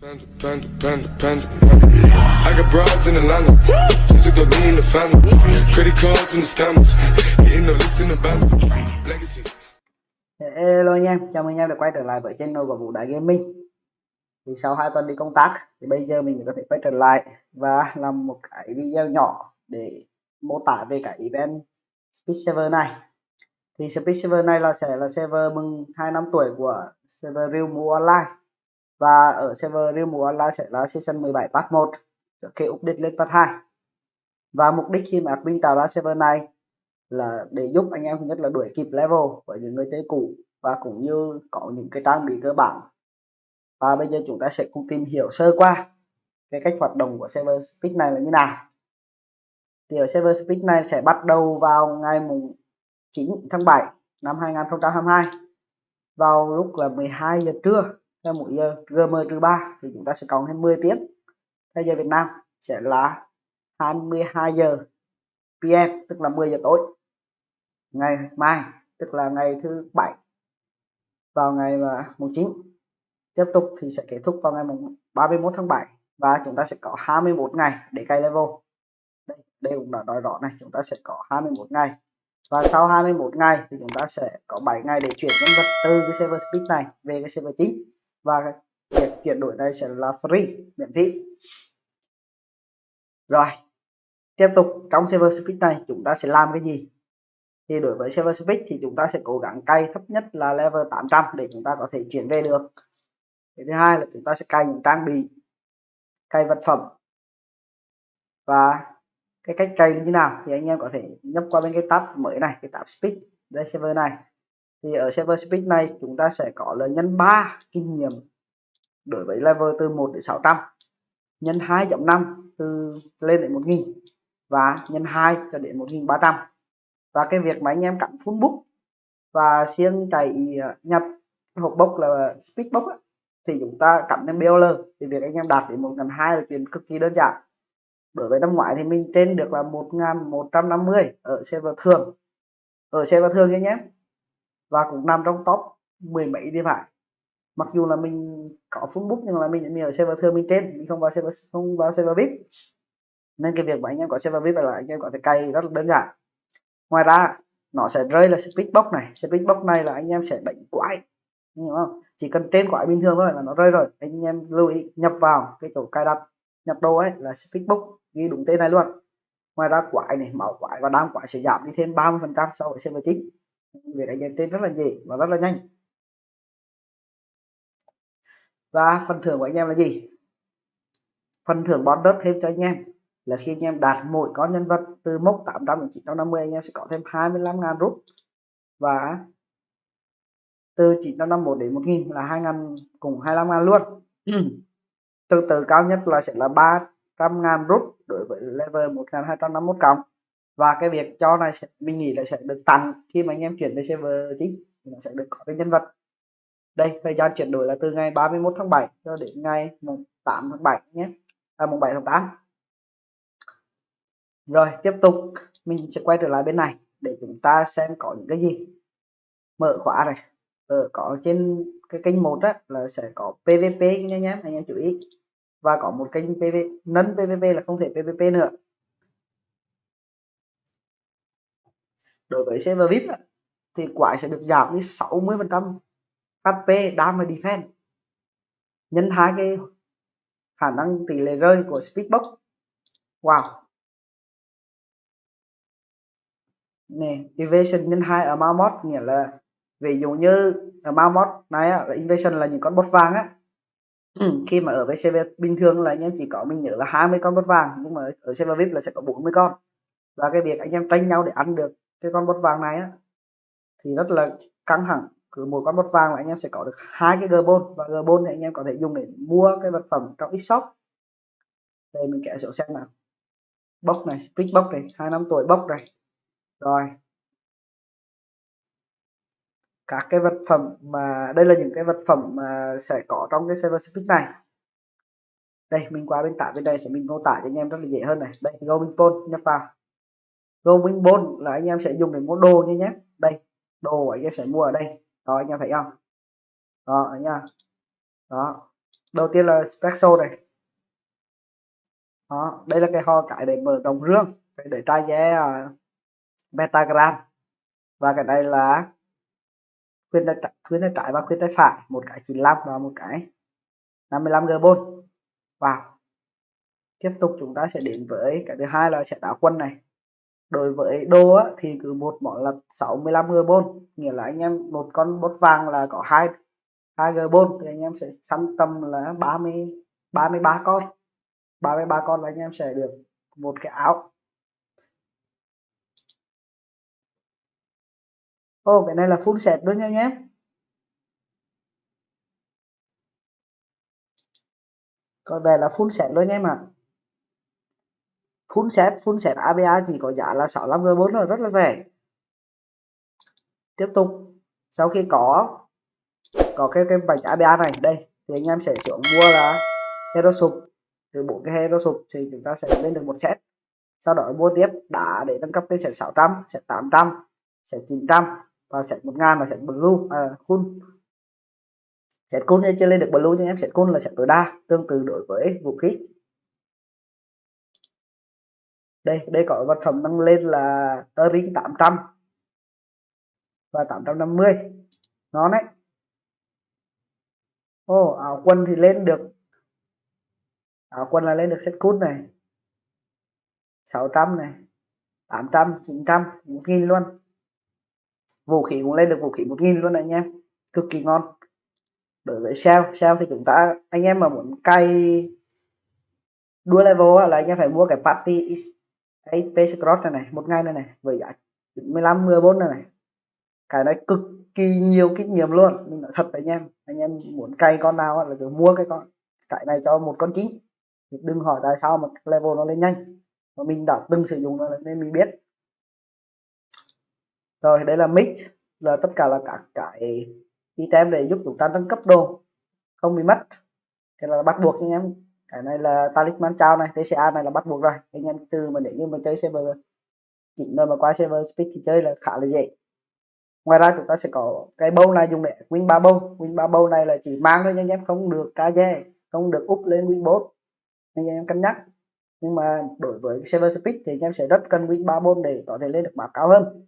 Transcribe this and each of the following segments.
Panda, panda, panda, panda. I got broads in Atlanta. Just took the lean in the family. Credit cards the scammers. Hitting the licks in the band. Hello anh em, chào mừng anh em đã quay trở lại với channel của Vũ Đại Gaming Thì sau 2 tuần đi công tác thì bây giờ mình có thể quay trở lại và làm một cái video nhỏ để mô tả về cái event Speed Server này Thì Speed Server này là sẽ là server mừng 2 năm tuổi của server Real Move Online và ở server Real mùa Online sẽ là season 17 part 1 trước khi update lên part 2 Và mục đích khi mà admin tạo ra server này là để giúp anh em thứ nhất là đuổi kịp level với những người chơi cũ và cũng như có những cái trang bị cơ bản. Và bây giờ chúng ta sẽ cùng tìm hiểu sơ qua cái cách hoạt động của server speed này là như nào. Thì ở server speed này sẽ bắt đầu vào ngày mùng 9 tháng 7 năm 2022 vào lúc là 12 giờ trưa theo mỗi giờ GM trừ 3 thì chúng ta sẽ cộng thêm 10 tiếng. Theo giờ Việt Nam sẽ là 22 giờ PM tức là 10 giờ tối. Ngày mai tức là ngày thứ bảy vào ngày mà mùng 9 tiếp tục thì sẽ kết thúc vào ngày mùng 31 tháng 7 và chúng ta sẽ có 21 ngày để cày level. Đây, đây cũng đã nói rõ này chúng ta sẽ có 21 ngày. Và sau 21 ngày thì chúng ta sẽ có 7 ngày để chuyển nhân vật từ cái server speed này về cái server chính và việc chuyển đổi này sẽ là free, miễn phí. Rồi, tiếp tục trong server speed này chúng ta sẽ làm cái gì? Thì đối với server speed thì chúng ta sẽ cố gắng cay thấp nhất là level 800 để chúng ta có thể chuyển về được. Cái thứ hai là chúng ta sẽ cày những trang bị, cày vật phẩm. Và cái cách cày như nào thì anh em có thể nhấp qua bên cái tab mới này, cái tab speed, đây server này thì ở server speed này chúng ta sẽ có là nhân 3 kinh nghiệm đối với level từ 1 đến 600 nhân 2.5 từ lên đến 1000 và nhân 2 cho đến 1300 và cái việc mà anh em cắm full book và siêng chạy à, nhặt hộp bốc là speed box á, thì chúng ta cắm thêm BOL thì việc anh em đạt đến một ngàn hai là chuyện cực kỳ đơn giản. Đối với năm ngoái thì mình trên được là một ngàn một trăm năm mươi ở server thường. Ở server thường nha nhé và cũng nằm trong top mười mấy đi phải. Mặc dù là mình có facebook nhưng là mình, mình ở server thường mình trên mình không vào server không vào server vip. Nên cái việc mà anh em có server vip là anh em có thể cày rất là đơn giản. Ngoài ra nó sẽ rơi là speed box này. Speed box này là anh em sẽ đánh quái. Hiểu không? Chỉ cần trên quái bình thường thôi là nó rơi rồi. Anh em lưu ý nhập vào cái chỗ cài đặt nhập đồ ấy là speed box ghi đúng tên này luôn. Ngoài ra quái này máu quái và đam quái sẽ giảm đi thêm 30 phần trăm so với server chính việc đánh em trên rất là dễ và rất là nhanh. Và phần thưởng của anh em là gì? Phần thưởng bonus thêm cho anh em là khi anh em đạt mỗi con nhân vật từ mốc 800 đến 950 anh em sẽ có thêm 25.000 rút. Và từ 951 đến 1000 là 2000 cùng 25.000 luôn. Từ từ cao nhất là sẽ là 300.000 rút đối với level 1251 cộng và cái việc cho này sẽ, mình nghĩ là sẽ được tăng khi mà anh em chuyển về server chính thì nó sẽ được có cái nhân vật. Đây thời gian chuyển đổi là từ ngày 31 tháng 7 cho đến ngày mùng 8 tháng 7 nhé. À, mùng 7 tháng 8 rồi tiếp tục mình sẽ quay trở lại bên này để chúng ta xem có những cái gì. Mở khóa này. Ở có trên cái kênh một á là sẽ có PVP nhé nhé anh em chú ý. Và có một kênh PV nấn PVP là không thể PVP nữa. Đối với server VIP thì quái sẽ được giảm đi 60 phần trăm. HP đam và defense nhân hai cái khả năng tỷ lệ rơi của speedbox. Wow. Nè evasion nhân 2 ở Mammoth nghĩa là ví dụ như ở Mammoth này á, là invasion là những con bot vàng á. Khi mà ở với server bình thường là anh em chỉ có mình nhớ là 20 con bot vàng nhưng mà ở server VIP là sẽ có 40 con. Và cái việc anh em tranh nhau để ăn được cái con bot vàng này á, thì rất là căng thẳng. Cứ một con bot vàng là anh em sẽ có được hai cái gbon và gbon thì anh em có thể dùng để mua cái vật phẩm trong shop đây, mình kẻ sổ xem nào. Bốc này speed bốc này, hai năm tuổi bốc này. Rồi. Các cái vật phẩm mà, đây là những cái vật phẩm mà sẽ có trong cái server speed này. Đây, mình qua bên tả bên đây sẽ mình mô tả cho anh em rất là dễ hơn này. Đây, go nhập vào going bond là anh em sẽ dùng để mua đồ như nhé đây đồ anh em sẽ mua ở đây. Đó anh em thấy không? Đó anh em đó. Đầu tiên là special này. Đó đây là cái ho cái để mở đồng rương để trai vé uh, à, và cái đây là khuyên tay khuyên tay trái và khuyên tay phải một cái 95 và một cái 55 g bôn vào tiếp tục chúng ta sẽ đến với cái thứ hai là sẽ đá quân này đối với đô á, thì cứ một món là 65 g bôn. Nghĩa là anh em một con bốt vàng là có hai hai g bôn thì anh em sẽ săn tầm là 30 33 con. 33 con là anh em sẽ được một cái áo. Ô cái này là full set luôn nha anh em. Còn về là full set luôn nha em ạ. à full set full set ABA chỉ có giá là 65 g 4 rồi rất là rẻ. Tiếp tục sau khi có có cái cái bạch ABA này đây thì anh em sẽ xuống mua là hero sụp rồi bộ cái hero sụp thì chúng ta sẽ lên được một set. Sau đó mua tiếp đá để nâng cấp lên set 600 set 800 set 900 và set 1000 là set blue à, full set cool chưa lên được blue nhưng em set cool là set tối đa tương tự đối với vũ khí đây đây có vật phẩm nâng lên là earring 800 và 850 nó đấy. Ô, áo quần thì lên được. Áo quần là lên được set cút này. 600 này 800 900 1000 luôn. Vũ khí cũng lên được, vũ khí 1000 luôn này anh em. Cực kỳ ngon. Đối với sao sao thì chúng ta, anh em mà muốn cay đua level là anh em phải mua cái party cái AP cross này này, một ngày này này, với giá 15 14 này này. Cái này cực kỳ nhiều kinh nghiệm luôn. Mình nói thật với anh em anh em muốn cày con nào là cứ mua cái con, cái này cho một con chính đừng hỏi tại sao mà level nó lên nhanh. Mà mình đã từng sử dụng rồi nên mình biết. Rồi, đây là mix là tất cả là các cái item để giúp chúng ta nâng cấp đồ. Không bị mất. Cái là bắt buộc anh em cái này là talisman trao này TCA này là bắt buộc rồi. Anh em từ mà để như mà chơi server chỉnh rồi mà qua server speed thì chơi là khá là dễ. Ngoài ra chúng ta sẽ có cái bâu này dùng để win ba bâu win ba bâu này là chỉ mang thôi anh em không được tra dê, không được úp lên win 4 anh em cân nhắc. Nhưng mà đối với server speed thì anh em sẽ rất cần win ba bông để có thể lên được map cao hơn.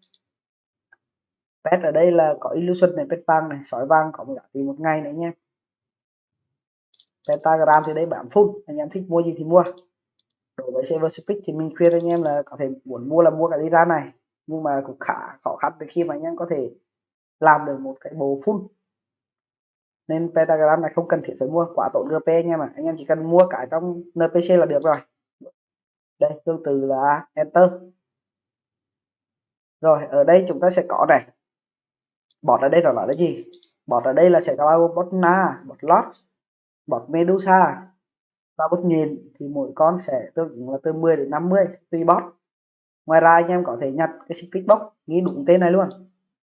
Pet ở đây là có illusion này, pet vàng này sỏi vàng có một giá trị một ngày nữa nha pentagram thì đây bán full. Anh em thích mua gì thì mua. Đối với server speak thì mình khuyên anh em là có thể muốn mua là mua cái ra này. Nhưng mà cũng khá khó khăn khi mà anh em có thể làm được một cái bộ full. Nên pentagram này không cần thiết phải mua, quá tốn GP em mà anh em chỉ cần mua cái trong NPC là được rồi. Đây, tương tự là enter. Rồi, ở đây chúng ta sẽ có này. Bọt ở đây là là gì? Bọt ở đây là sẽ có bot na, bot lot bọt medusa. Và bút nhìn thì mỗi con sẽ tương ứng là từ 10 đến 50 tùy bot ngoài ra, anh em có thể nhặt cái speed box ghi đúng tên này luôn.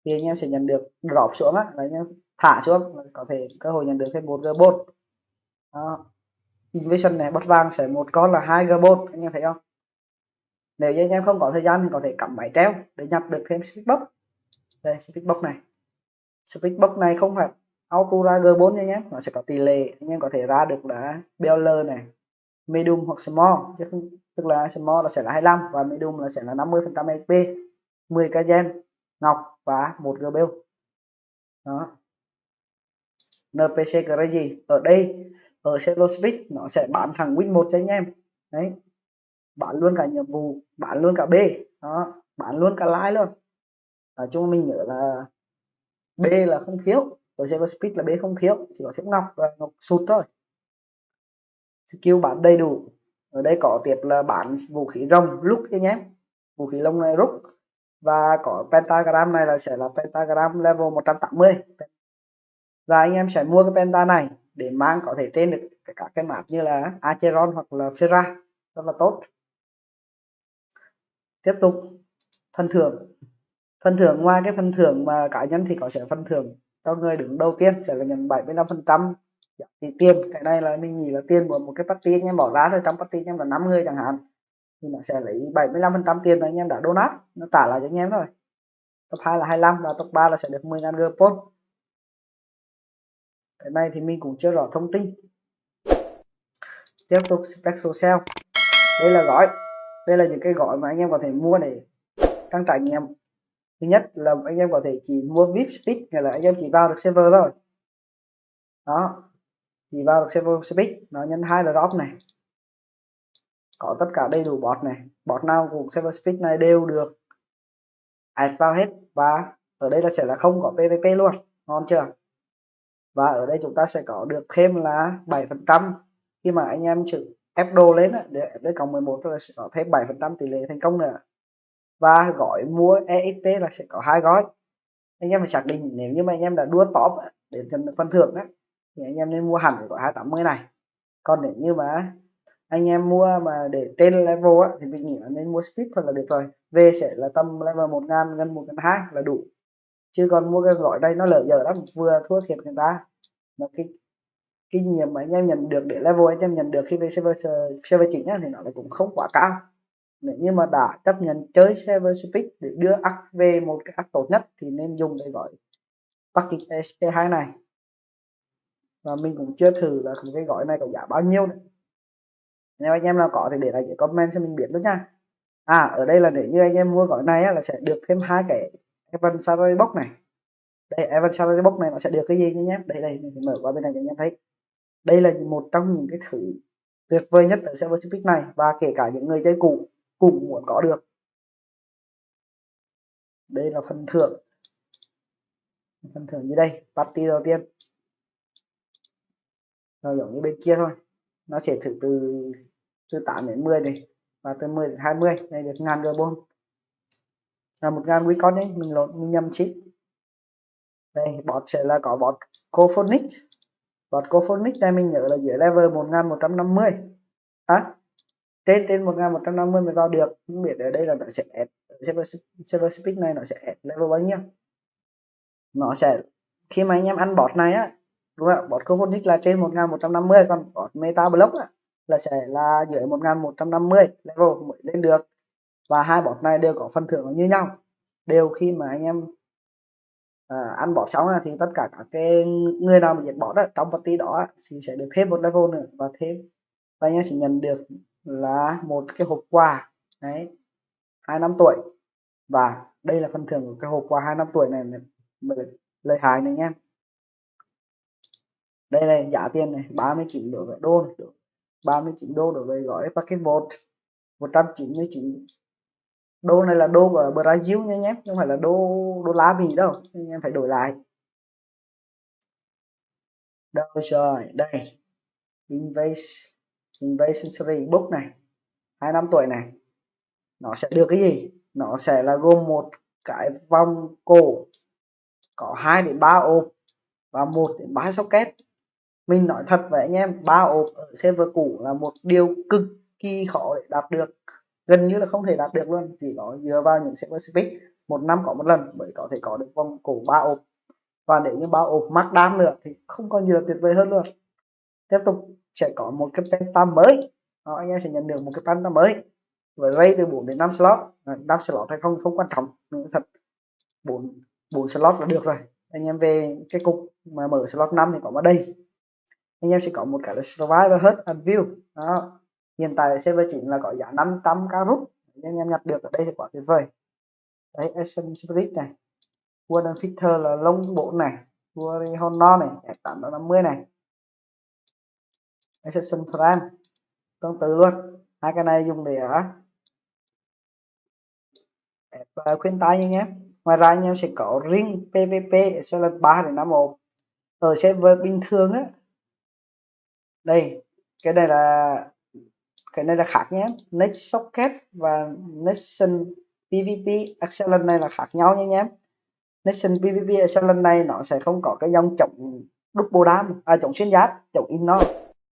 Thì anh em sẽ nhận được drop xuống á, là anh em thả xuống có thể cơ hội nhận được thêm một robot đó. invasion này, bot vàng sẽ một con là hai robot anh em thấy không? Nếu như anh em không có thời gian thì có thể cắm máy treo để nhặt được thêm speed box. Đây, speed box này. Speed box này không phải auto ra g4 nha nhé. Nó sẽ có tỷ lệ, anh em có thể ra được là BL này, medium hoặc small. Chứ không, tức là small là sẽ là 25 và medium là sẽ là 50 phần trăm HP 10 cái gen, ngọc và một GBL đó. NPC cái gì? Ở đây, ở Cello Speed nó sẽ bán thằng win một cho anh em. Đấy. Bán luôn cả nhiệm vụ, bán luôn cả B. Đó, bán luôn cả lái luôn. Nói chung mình nhớ là B là không thiếu tôi sẽ có Speed là B không thiếu chỉ có thiếu ngọc và ngọc sụt thôi. Skill bán đầy đủ. Ở đây có tiếp là bán vũ khí rồng, lúc cho nhé. Vũ khí lông này rút. Và có pentagram này là sẽ là pentagram level 180 và anh em sẽ mua cái penta này để mang có thể tên được các cái map như là Acheron hoặc là Ferra rất là tốt. Tiếp tục. Phần thưởng. Phần thưởng, ngoài cái phần thưởng mà cá nhân thì có sẽ phần thưởng cho người đứng đầu tiên sẽ là nhận 75 phần trăm. Dạ, thì tiền, cái này là mình nghĩ là tiền của một cái party anh em bỏ ra thôi, trong party anh em là 5 người chẳng hạn, thì nó sẽ lấy 75 phần trăm tiền mà anh em đã donate, nó trả lại cho anh em rồi top 2 là 25 và top 3 là sẽ được 10 ngàn gpon cái này thì mình cũng chưa rõ thông tin. Tiếp tục special sale. Đây là gói. Đây là những cái gói mà anh em có thể mua để tăng trải nghiệm thứ nhất là anh em có thể chỉ mua vip speed hay là anh em chỉ vào được server thôi. Đó, chỉ vào được server speed, nó nhân hai là drop này. Có tất cả đầy đủ bot này. Bot nào của server speed này đều được add vào hết và ở đây là sẽ là không có pvp luôn, ngon chưa? Và ở đây chúng ta sẽ có được thêm là 7 phần trăm. Khi mà anh em chữ ép đồ lên để đây cộng 11 là sẽ có thêm 7 phần trăm tỷ lệ thành công nữa và gói mua EXP là sẽ có hai gói. Anh em phải xác định nếu như mà anh em đã đua top để nhận phần thưởng á thì anh em nên mua hẳn cái gói 280 này. Còn nếu như mà anh em mua mà để trên level á thì mình nghĩ là nên mua speed thôi là được rồi. Về sẽ là tầm level một ngàn gần một ngàn hai là đủ. Chứ còn mua cái gói đây nó lợi giờ lắm vừa thua thiệt người ta. Mà cái kinh nghiệm mà anh em nhận được để level anh em nhận được khi về server server chính á, thì nó lại cũng không quá cao nếu như mà đã chấp nhận chơi server speed để đưa ác về một cái ác tốt nhất thì nên dùng cái gói package SP2 này. Và mình cũng chưa thử là cái gói này có giá bao nhiêu nữa. Nếu anh em nào có thì để lại cái comment cho mình biết luôn nha. À ở đây là nếu như anh em mua gói này á, là sẽ được thêm hai cái Evan Salary Box này. Đây Evan Salary Box này nó sẽ được cái gì nhé đây đây mình mở qua bên này cho anh em thấy. Đây là một trong những cái thử tuyệt vời nhất ở server Speak này và kể cả những người chơi cũ cùng muốn có được. Đây là phần thưởng. Phần thưởng như đây party đầu tiên. Rồi giống như bên kia thôi. Nó sẽ thử từ từ 8 đến 10 này và từ 10 đến 20 này được ngàn carbon là một ngàn quý con đấy mình lộn mình nhầm chị đây bọt sẽ là có bọt cophonic. Bọt cophonic này mình nhớ là dưới level 1150 à, trên trên 1150 mới vào được. Không biết ở đây là nó sẽ add server, server speed này nó sẽ add level bao nhiêu? Nó sẽ khi mà anh em ăn bot này á đúng không bot cophonic là trên 1150 còn bot meta block á, là sẽ là dưới 1150 level mới lên được. Và hai bot này đều có phần thưởng như nhau. Đều khi mà anh em à, ăn bot xong thì tất cả các cái người nào mà giết bot đó, trong party đó thì sẽ được thêm một level nữa và thêm. Và anh em sẽ nhận được là một cái hộp quà, đấy, hai năm tuổi. Và đây là phần thưởng của cái hộp quà hai năm tuổi này lời hại này nha đây này, giá tiền này 39 đối với đô này 39 đô đối với gói packet một 199 đô này là đô của Brazil nha nhé, không phải là đô đô la Mỹ đâu, anh em phải đổi lại. Đâu rồi, đây, invest invasion series book này. Hai năm tuổi này. Nó sẽ được cái gì? Nó sẽ là gồm một cái vòng cổ. Có 2 đến 3 ốp và 1 đến 3 socket. Mình nói thật với anh em, ba ốp ở server cũ là một điều cực kỳ khó để đạt được. Gần như là không thể đạt được luôn. Chỉ có dựa vào những server speed một năm có một lần mới có thể có được vòng cổ ba ốp. Và nếu như ba ốp mắc đam nữa thì không có gì là tuyệt vời hơn luôn. Tiếp tục sẽ có một cái penta mới. Đó, anh em sẽ nhận được một cái penta mới. Với ray từ 4 đến 5 slot. 5 slot hay không không quan trọng. Thật 4 4 slot là được rồi. Anh em về cái cục mà mở slot 5 thì có vào đây. Anh em sẽ có một cái là survival hết and view. Đó hiện tại server chính là có giá 500 k rút. Anh em nhặt được ở đây thì quá tuyệt vời. Đấy SM Spirit này. Warden Fitter là lông bộ này. Warrior Honor này. F850 này. Assassin frame tương tự luôn. Hai cái này dùng để ở khuyên tai nha em. Ngoài ra anh em sẽ có ring PVP sẽ là 3 đến 5 ổ. Ở server bình thường á. Đây, cái này là, cái này là khác nhé next socket và nation pvp excellent này là khác nhau nha nhé nation pvp excellent này nó sẽ không có cái dòng chống double dam à chống xuyên giáp, chống inno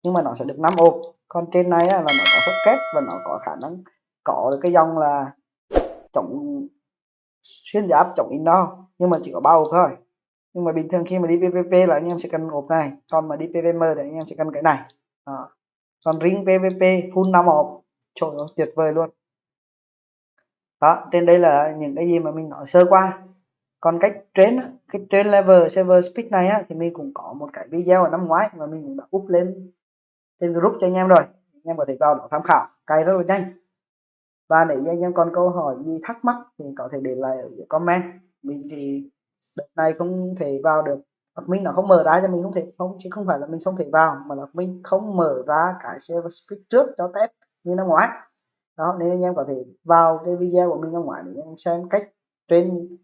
nhưng mà nó sẽ được 5 ốp còn trên này là nó có socket và nó có khả năng có được cái dòng là chống xuyên giáp chống inno nhưng mà chỉ có ba ốp thôi. Nhưng mà bình thường khi mà đi PVP là anh em sẽ cần ốp này. Còn mà đi PVM thì anh em sẽ cần cái này. Đó. còn ring PVP full 5 ốp trời ơi tuyệt vời luôn. Đó trên đây là những cái gì mà mình nói sơ qua. Còn cách trên cái trên level server speed này á, thì mình cũng có một cái video ở năm ngoái mà mình cũng đã up lên trên group cho anh em rồi. Anh em có thể vào đó tham khảo. Cài rất là nhanh. Và nếu như anh em còn câu hỏi gì thắc mắc thì có thể để lại ở dưới comment. Mình thì đợt này không thể vào được. Mình nó không mở ra cho mình không thể, không, chứ không phải là mình không thể vào, mà là mình không mở ra cái server speed trước cho test như năm ngoái. Đó, nên anh em có thể vào cái video của mình năm ngoái để anh em xem cách trên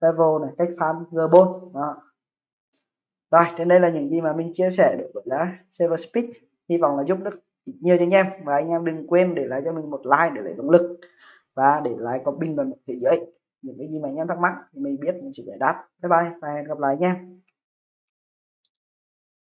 level này, cách farm g đó. Rồi trên đây là những gì mà mình chia sẻ được với là server speed hy vọng là giúp được nhiều cho anh em. Và anh em đừng quên để lại cho mình một like để lấy động lực. Và để lại có bình luận thế giới những cái gì mà anh em thắc mắc thì mình biết mình sẽ giải đáp. Bye bye và hẹn gặp lại anh em.